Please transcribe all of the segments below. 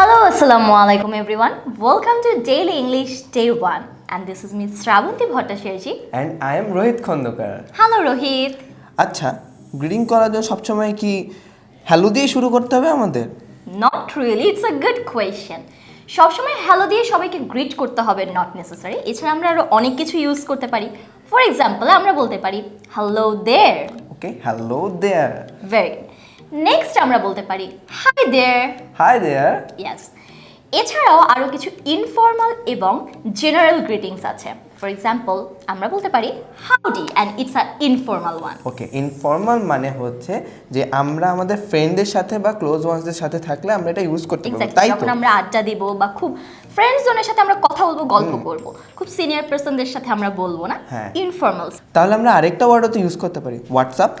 Hello, Assalamu alaikum everyone. Welcome to Daily English Day 1 and this is Miss Shravanti Bhattacharya. And I am Rohit Khandakar Hello Rohit. আচ্ছা গ্রিডিং করার জন্য সবসময় কি hello দিয়ে শুরু করতে হবে আমাদের Not really, it's a good question. সবসময় হ্যালো দিয়ে সবাইকে গ্রিট করতে হবে নট নেসেসারি এছাড়া আমরা আরও অনেক কিছু ইউজ করতে পারি ফর এক্সাম্পল আমরা বলতে পারি hello there okay hello there very next আমরা বলতে পারি হাই দের হাই দেয়ার ইয়াস এছাড়াও আরও কিছু ইনফর্মাল এবং জেনারেল গ্রিটিংস আছে। ফর এক্সাম্পল আমরা বলতে পারি howdy and it's a informal one okay informal মানে হচ্ছে যে আমরা আমাদের ফ্রেন্ডদের সাথে বা ক্লোজ ওয়ান্সদের সাথে থাকলে আমরা এটা ইউজ করতে এক্স্যাক্টলি তাই তো? যখন আমরা আড্ডা দিব বা খুব ফ্রেন্ডস জনের সাথে আমরা কথা বলব গল্প করব খুব সিনিয়র পার্সনদের সাথে আমরা বলব না হ্যাঁ। ইনফর্মাল তাহলে আমরা আরেকটা ওয়ার্ডও তো ইউজ করতে পারি হোয়াটসঅ্যাপ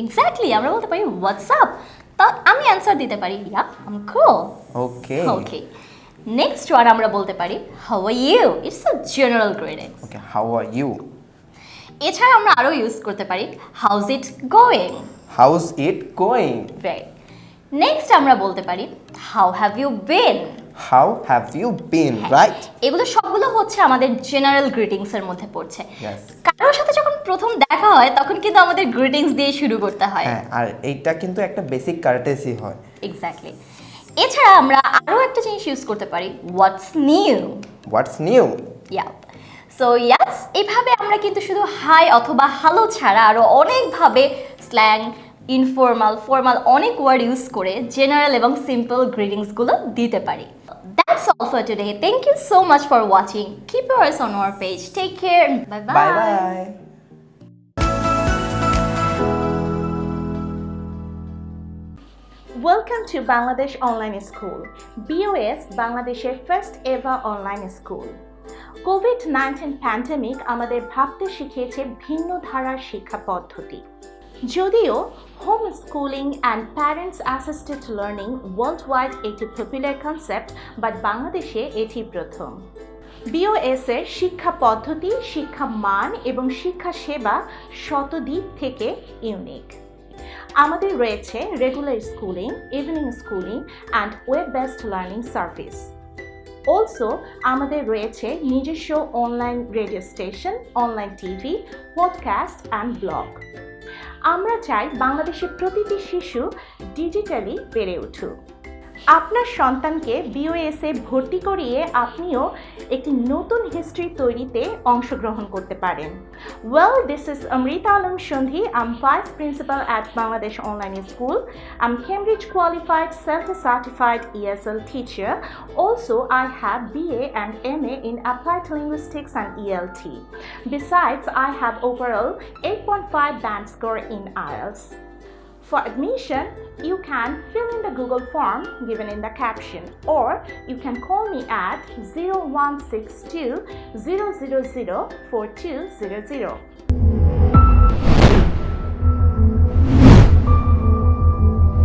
এক্স্যাক্টলি আমরা বলতে পারি হোয়াটসঅ্যাপ তা আমি অ্যান্সার দিতে পারি ইয়া আম কুল ওকে ওকে নেক্সট ওয়ার্ড আমরা বলতে পারি how are you it's a general greetings okay how are you এছাড়া আমরা আরও ইউজ করতে পারি how's it going how's it going right next আমরা বলতে পারি how have you been how have you been right এগুলো সবগুলো হচ্ছে আমাদের জেনারেল গ্রিটিংস এর মধ্যে পড়ছে. কারোর সাথে যখন প্রথম দেখা হয় তখন কিন্তু আমাদের গ্রিটিংস দিয়ে শুরু করতে হয়। হ্যাঁ আর এইটা কিন্তু একটা বেসিক কার্টেসি হয়। এক্স্যাক্টলি এছাড়া আমরা আরও একটা জিনিস ইউজ করতে পারি what's new what's new yep so yes এইভাবে আমরা কিন্তু শুধু হাই অথবা হ্যালো ছাড়া আরও অনেকভাবে স্ল্যাং ইনফর্মাল ফর্মাল অনেক ওয়ার্ড ইউজ করে জেনারেল এবং সিম্পল গ্রিটিংসগুলো দিতে পারি That's all for today. Thank you so much for watching. Keep your eyes on our page. Take care. Bye bye. Bye bye Welcome to Bangladesh Online School. BOS বাংলাদেশের first ever online school COVID nineteen pandemic আমাদের ভাবতে শিখিয়েছে ভিন্ন ধারার শিক্ষা পদ্ধতি যদিও home schooling and parents assisted learning world wide একটি পপুলার কনসেপ্ট বাট বাংলাদেশে এটি প্রথম। বিওএস এর শিক্ষা পদ্ধতি, শিক্ষা মান এবং শিক্ষা সেবা শতদিক থেকে ইউনিক আমাদের রয়েছে regular schooling evening schooling and web based learning service also আমাদের রয়েছে নিজস্ব online radio station online TV podcast and blog আমরা চাই বাংলাদেশের প্রতিটি শিশু ডিজিটালি বেড়ে উঠুক। আপনার সন্তানকে বিওএসে ভর্তি করিয়ে আপনিও একটি নতুন হিস্ট্রি তৈরিতে অংশগ্রহণ করতে পারেন well this is Amrita Alam Sandhi I'm vice principal at Bangladesh online school I'm Cambridge qualified centre certified ESL teacher also. Also, I have BA and MA in Applied Linguistics and ELT. Besides, I have overall 8.5 band score in IELTS. For admission, you can fill in the Google form given in the caption or you can call me at 0162 000 4200.